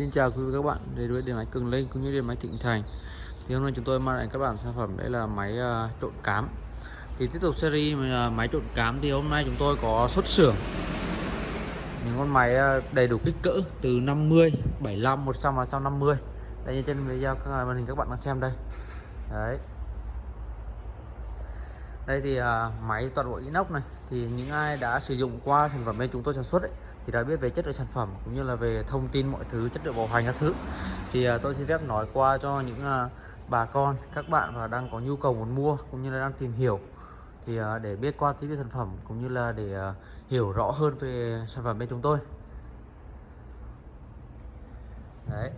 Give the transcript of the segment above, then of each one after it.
Xin chào quý vị các bạn đến với điện máy Cường Linh cũng như điện máy Thịnh Thành. Thì hôm nay chúng tôi mang lại các bạn sản phẩm đây là máy uh, trộn cám. Thì tiếp tục series uh, máy trộn cám thì hôm nay chúng tôi có xuất xưởng. Những con máy uh, đầy đủ kích cỡ từ 50 75 100 và 150 đây như trên video các à, màn hình các bạn đang xem đây. Đấy. Đây thì uh, máy toàn bộ inox này. Thì những ai đã sử dụng qua sản phẩm bên chúng tôi sản xuất ấy, thì đã biết về chất lượng sản phẩm cũng như là về thông tin mọi thứ, chất lượng bảo hành các thứ. Thì à, tôi xin phép nói qua cho những à, bà con, các bạn và đang có nhu cầu muốn mua cũng như là đang tìm hiểu. Thì à, để biết qua tiếp sản phẩm cũng như là để hiểu rõ hơn về sản phẩm bên chúng tôi. Đấy.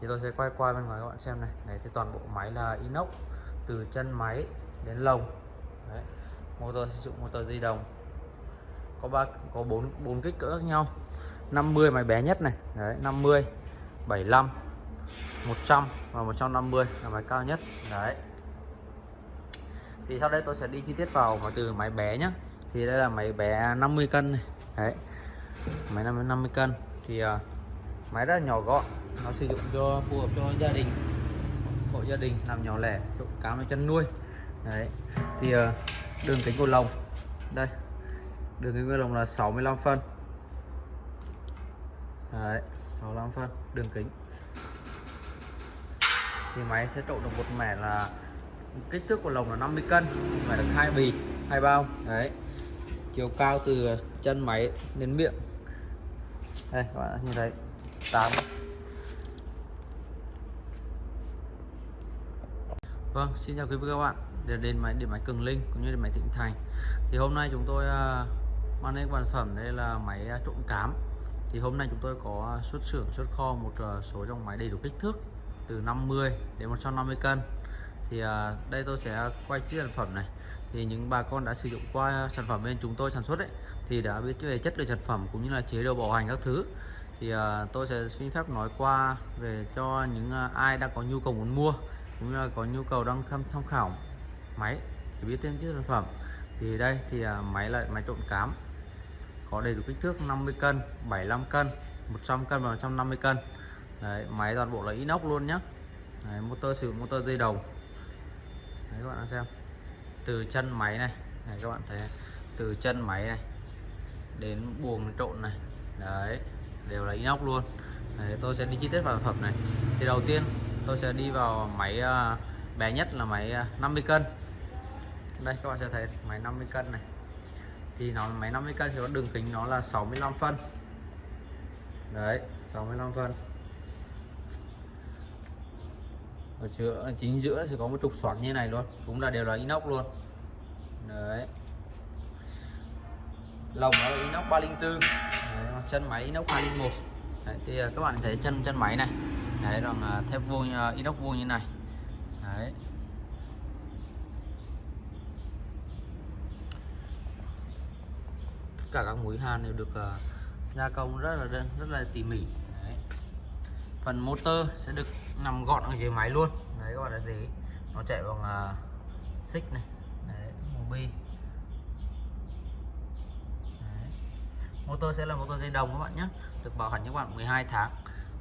Thì tôi sẽ quay qua bên ngoài các bạn xem này. Này thì toàn bộ máy là inox, từ chân máy đến lồng. Đấy. motor sử dụng motor di động có ba có bốn bốn kích cỡ khác nhau. 50 máy bé nhất này. Đấy 50 75 100 và 150 là máy cao nhất. Đấy. Thì sau đây tôi sẽ đi chi tiết vào và từ máy bé nhá. Thì đây là máy bé 50 cân này. Đấy. Máy 50, 50 cân. Thì à, uh, máy rất là nhỏ gọn. Nó sử dụng cho phù hợp cho gia đình. Hộ gia đình làm nhỏ lẻ trộn cá với chân nuôi. Đấy. Thì uh, đường kính của lồng. Đây đường kính của lồng là 65 phân. Đấy 65 phân đường kính. Thì máy sẽ trộn được một mẻ là kích thước của lồng là 50 cân mẻ được hai bì hai bao. Đấy chiều cao từ chân máy đến miệng. Đây các bạn nhìn thấy 8 Vâng, xin chào quý vị các bạn. Để đến máy điện máy Cường Linh cũng như điện máy Thịnh Thành. Thì hôm nay chúng tôi à, mang đến sản phẩm đây là máy à, trộn cám. Thì hôm nay chúng tôi có xuất xưởng, xuất kho một à, số dòng máy đầy đủ kích thước, từ 50 đến 150 cân. Thì à, đây tôi sẽ quay chiếc sản phẩm này. Thì những bà con đã sử dụng qua sản phẩm bên chúng tôi sản xuất ấy, thì đã biết về chất lượng sản phẩm cũng như là chế độ bảo hành các thứ. Thì tôi sẽ xin phép nói qua về cho những ai đang có nhu cầu muốn mua cũng như là có nhu cầu đang tham khảo máy để biết thêm chiếc sản phẩm. Thì đây, thì máy là máy trộn cám có đầy đủ kích thước 50 cân 75 cân 100 cân và 150 cân. Đấy, máy toàn bộ là inox luôn nhé. Đấy, motor sử dụng motor dây đầu. Đấy, các bạn xem. Từ chân máy này này các bạn thấy từ chân máy này đến buồng trộn này. Đấy đều là inox luôn. Đấy, tôi sẽ đi chi tiết vào sản phẩm này. Thì đầu tiên tôi sẽ đi vào máy uh, bé nhất là máy à, uh, 50 cân. Đây các bạn sẽ thấy máy 50 cân này thì nó máy 50 cân thì có đường kính nó là 65 phân. Đấy 65 phân. Ở giữa chính giữa sẽ có một trục xoắn như này luôn cũng là đều là inox luôn. Đấy. Lồng nó là inox 304 đấy, chân máy inox 201 đấy, thì à, các bạn thấy chân chân máy này. Đấy bằng à, thép vuông à, inox vuông như này. Đấy. Cả các mũi hàn đều được uh, gia công rất là rất là tỉ mỉ. Đấy. phần motor sẽ được nằm gọn ở dưới máy luôn. Đấy các bạn thấy nó chạy bằng uh, xích này. Đấy, mobi motor sẽ là motor dây đồng các bạn nhé được bảo hành cho các bạn 12 tháng.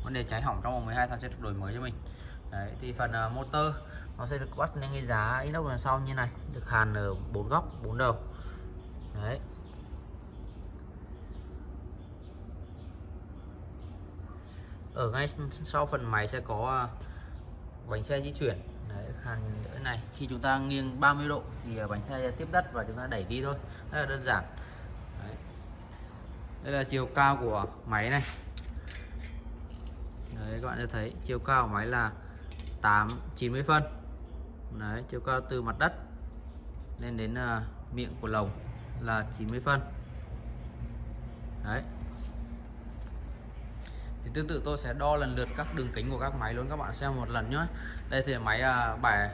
Vấn đề cháy hỏng trong vòng 12 tháng sẽ được đổi mới cho mình. Đấy thì phần uh, motor nó sẽ được bắt lên cái giá inox đằng sau như này được hàn ở bốn góc bốn đầu. Đấy. Ở ngay sau phần máy sẽ có à, bánh xe di chuyển. Đấy hàn này. Khi chúng ta nghiêng 30 độ thì à, bánh xe tiếp đất và chúng ta đẩy đi thôi. Rất là đơn giản. Đấy. đây là chiều cao của máy này. Đấy các bạn sẽ thấy chiều cao của máy là 8 90 phân. Đấy chiều cao từ mặt đất lên đến uh, miệng của lồng là 90 phân. Đấy thì tương tự tôi sẽ đo lần lượt các đường kính của các máy luôn các bạn xem một lần nhé đây thì máy uh, 7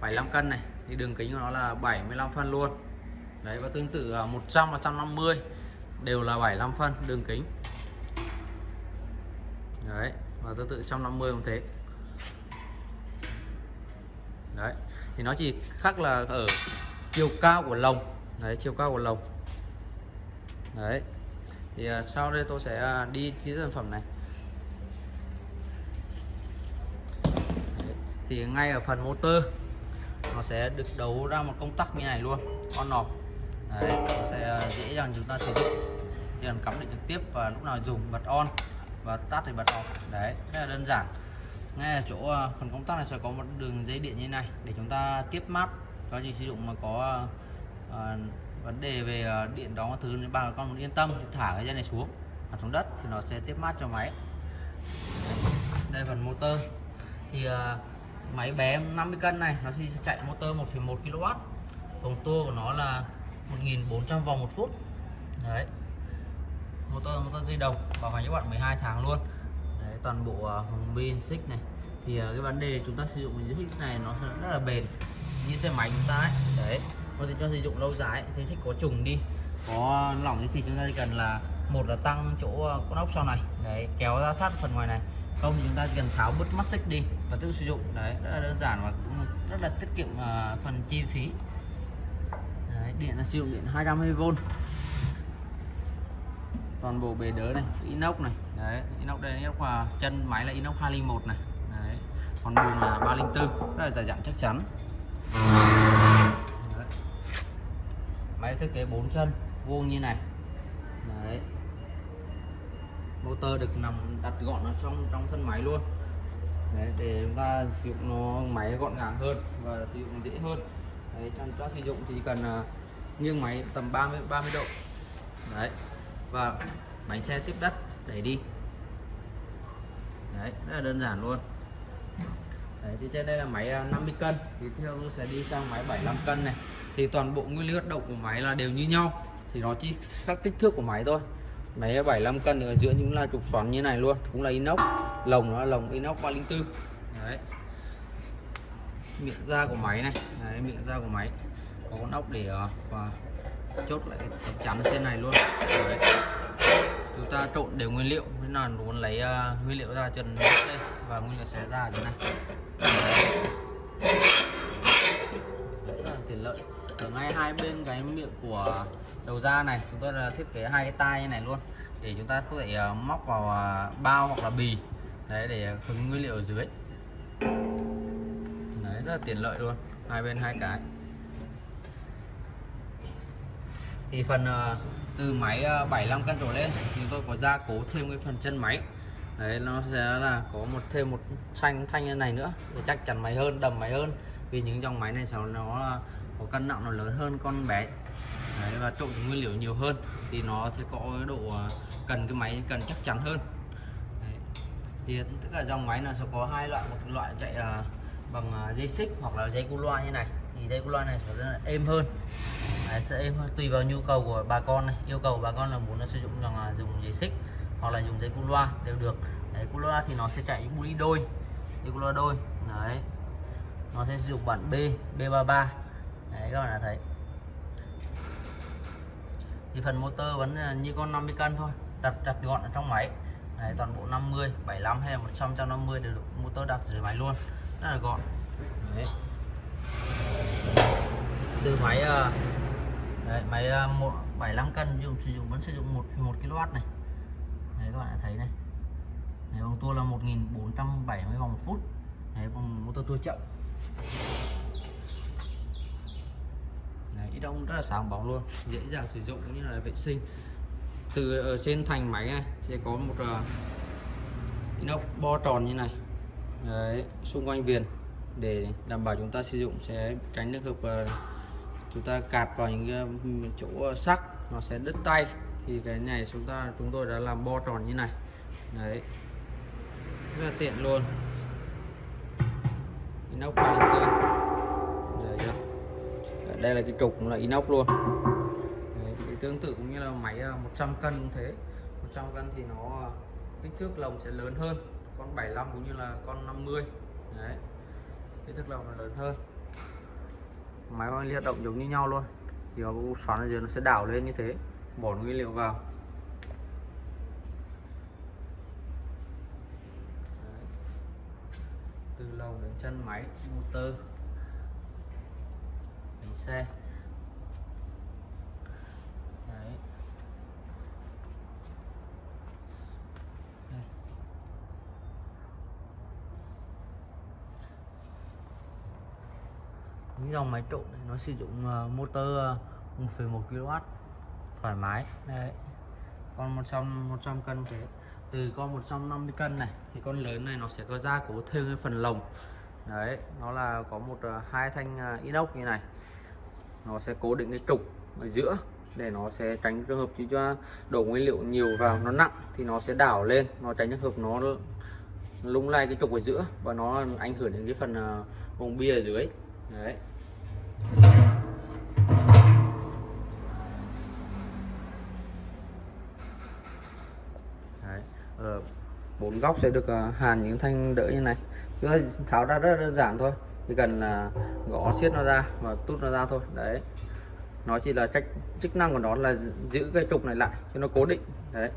75 cân này. Thì đường kính của nó là 75 phân luôn. Đấy và tương tự à, 100 và 150 đều là 75 phân đường kính. Đấy và tương tự 150 cũng thế. Đấy thì nó chỉ khác là ở chiều cao của lồng. Đấy chiều cao của lồng. Đấy thì à, sau đây tôi sẽ à, đi chiếc sản phẩm này. Thì ngay ở phần motor nó sẽ được đấu ra một công tắc như này luôn on off đấy nó sẽ dễ dàng chúng ta sử dụng. Chỉ cần cắm điện trực tiếp và lúc nào dùng bật on và tắt thì bật off. Đấy rất là đơn giản. Ngay ở chỗ à, phần công tắc này sẽ có một đường dây điện như này để chúng ta tiếp mát. Cho anh sử dụng mà có uh, vấn đề về à, điện đó thứ bà con muốn yên tâm thì thả cái dây này xuống thả xuống đất thì nó sẽ tiếp mát cho máy. Đây phần motor. Thì uh, máy bé 50 cân này nó sẽ chạy motor 1,1 kW vòng tua của nó là 1400 vòng một phút. Đấy. Motor motor dây đồng bảo hành các bạn 12 tháng luôn. Đấy, toàn bộ à, vòng pin xích này. Thì à, cái vấn đề chúng ta sử dụng những xích này nó sẽ rất là bền như xe máy chúng ta ấy. Đấy. Có thể cho sử dụng lâu dài thì xích có trùng đi. Có lỏng thì chúng ta chỉ cần là một là tăng chỗ à, con ốc sau này. Đấy kéo ra sát phần ngoài này. Không thì chúng ta cần tháo bứt mắt xích đi và tự sử dụng. Đấy rất là đơn giản và cũng rất là tiết kiệm uh, phần chi phí. Đấy, điện là sử dụng điện 220V toàn bộ bề đỡ này inox này. Đấy inox đây inox và chân máy là inox 201 này. Đấy còn bùn là 304 rất là dài dặn chắc chắn. Đấy. máy thiết kế 4 chân vuông như này. Đấy. Motor được nằm đặt gọn ở trong trong thân máy luôn đấy, để chúng ta sử dụng nó máy gọn gàng hơn và sử dụng dễ hơn. Đấy, trong ta sử dụng thì cần uh, nghiêng máy tầm 30 30 độ. Đấy và bánh xe tiếp đất đẩy đi. Đấy rất là đơn giản luôn. Đấy thì trên đây là máy à, 50 cân. Thì theo tôi sẽ đi sang máy 75 cân này. Thì toàn bộ nguyên lý hoạt động của máy là đều như nhau. Thì nó chỉ khác kích thước của máy thôi. Máy 75 cân ở giữa những là trục xoắn như này luôn cũng là inox lồng nó là lồng inox 304 đấy. Miệng da của máy này. Đấy, miệng da của máy. Có con ốc để ờ, và chốt lại tấm chắn trên này luôn. Đấy. chúng ta trộn đều nguyên liệu. Nên là muốn lấy uh, nguyên liệu ra trần đây? Và nguyên liệu xé ra ở dưới này. Rất là tiện lợi. Ở ngay hai bên cái miệng của đầu ra này chúng tôi là thiết kế hai cái tai như này luôn. Để chúng ta có thể uh, móc vào uh, bao hoặc là bì đấy để hứng nguyên liệu ở dưới. Đấy rất là tiện lợi luôn. Hai bên hai cái. Thì phần ờ, từ máy ờ, 75 cân đổ lên chúng tôi có gia cố thêm cái phần chân máy. Đấy nó sẽ là có một thêm một xanh thanh như này nữa để chắc chắn máy hơn đầm máy hơn. Vì những dòng máy này sau nó ờ, có cân nặng nó lớn hơn con bé. Đấy, và trộn nguyên liệu nhiều hơn thì nó sẽ có độ cần cái máy cần chắc chắn hơn thì tất cả dòng máy là sẽ có hai loại. Một loại chạy à, bằng à, dây xích hoặc là dây cu loa như này. Thì dây cu loa này sẽ rất là êm hơn. Đấy, sẽ êm hơn. Tùy vào nhu cầu của bà con này. Yêu cầu bà con là muốn là sử dụng dòng là dùng dây xích hoặc là dùng dây cu loa đều được. Đấy cu loa thì nó sẽ chạy những đôi. Dây cu loa đôi. Đấy. Nó sẽ sử dụng bản B B33 đấy các bạn đã thấy. Thì phần motor vẫn à, như con 50 cân thôi. Đặt đặt gọn ở trong máy đấy, toàn bộ 50 75 hay là 100 150 đều được motor đặt dưới máy luôn. Rất là gọn. Đấy. từ máy ờ, đấy, máy ờ, 1, 75 cân dùng sử dụng vẫn sử dụng 1,1 kW này. Đấy các bạn đã thấy này. Đấy, vòng tua là 1470 vòng phút. Đấy, vòng motor tua chậm. Đấy, ít đông rất là sáng bóng luôn dễ dàng sử dụng cũng như là vệ sinh từ ở trên thành máy này sẽ có một uh, inox bo tròn như này. Đấy, xung quanh viền. Để đảm bảo chúng ta sử dụng sẽ tránh được hợp uh, chúng ta cạt vào những uh, chỗ sắc nó sẽ đứt tay. Thì cái này chúng ta chúng tôi đã làm bo tròn như này. Đấy. Rất là tiện luôn. Inox 304 đây là cái trục là inox luôn tương tự cũng như là máy ờ, 100 cân cũng thế. 100 cân thì nó ờ, kích thước lồng sẽ lớn hơn, con 75 cũng như là con 50 đấy, kích thước lồng nó lớn hơn. Máy bay hoạt động giống như nhau luôn. Chỉ có xoắn ở dưới nó sẽ đảo lên như thế, bỏ nguyên liệu vào. Đấy. từ lồng đến chân máy, motor, bánh xe Đấy. Đây những dòng máy trộn này nó sử dụng uh, motor uh, 1,1 kW thoải mái. Đấy. Con 100 100 cân thế từ con 150 cân này thì con lớn này nó sẽ có gia cố thêm cái phần lồng. Đấy nó là có một uh, hai thanh uh, inox như này. Nó sẽ cố định cái trục ở giữa để nó sẽ tránh trường hợp chứ cho đổ nguyên liệu nhiều vào nó nặng thì nó sẽ đảo lên nó tránh trường hợp nó lung lay cái trục ở giữa và nó ảnh hưởng đến cái phần vùng bia ở dưới. Đấy đấy ờ, bốn góc sẽ được ờ, hàn những thanh đỡ như này. Chúng ta tháo ra rất đơn giản thôi, chỉ cần là gõ siết nó ra và tút nó ra thôi. Đấy. Nó chỉ là cách, chức năng của nó là giữ cái trục này lại cho nó cố định. Đấy.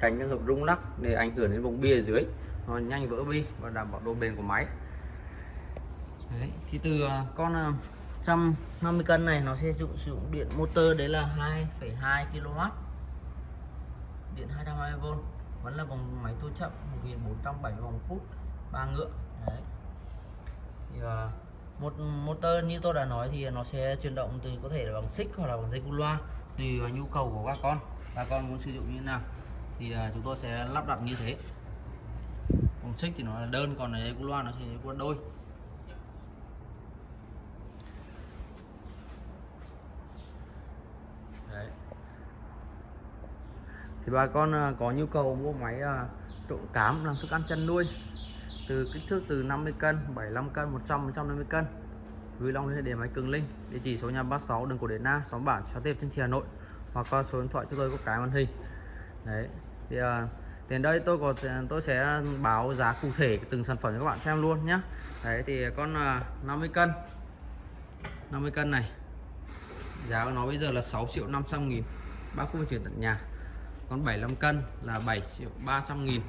Tránh trường hợp rung lắc để ảnh hưởng đến vùng bia ở dưới. Nó nhanh vỡ bi và đảm bảo độ bền của máy. Đấy. thì từ ờ, con 150 cân này nó sẽ dụng sử dụng điện motor đấy là 2,2 kW điện 220V vẫn là vòng máy tua chậm 1470 vòng phút ba ngựa đấy. Thì, uh, một motor như tôi đã nói thì nó sẽ chuyển động từ có thể là bằng xích hoặc là bằng dây cu loa tùy vào nhu cầu của các con bà con muốn sử dụng như thế nào. Thì uh, chúng tôi sẽ lắp đặt như thế. Bằng xích thì nó là đơn còn dây cu loa nó sẽ là đôi Đấy thì bà con à, có nhu cầu mua máy à, trộn cám làm thức ăn chăn nuôi. Từ kích thước từ 50 cân 75 cân 100 150 cân. Vui long liên hệ máy cường linh địa chỉ số nhà 36 đường cổ điện Na xóm bản xóm tiệp trên Hà Nội. Hoặc qua số điện thoại cho tôi có cái màn hình. Đấy thì à, tiền đây tôi có tôi sẽ báo giá cụ thể từng sản phẩm cho các bạn xem luôn nhé đấy thì con à, 50 cân. 50 cân này giá của nó bây giờ là 6 triệu 500 nghìn. Bác không chuyển tận nhà con 75 cân là 7 triệu 300 nghìn.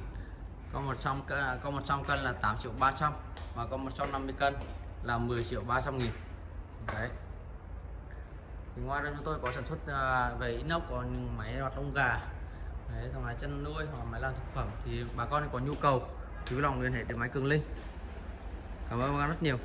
Con 100 cân à, con 100 cân là 8 triệu 300 và con 150 cân là 10 triệu 300 nghìn. Đấy. Thì ngoài ra chúng tôi có sản xuất à, về inox, có những máy hoạt lông gà. Đấy thằng máy chân nuôi hoặc máy làm thực phẩm. Thì bà con có nhu cầu, thì vui lòng liên hệ đến máy cường linh. Cảm ơn các bạn rất nhiều.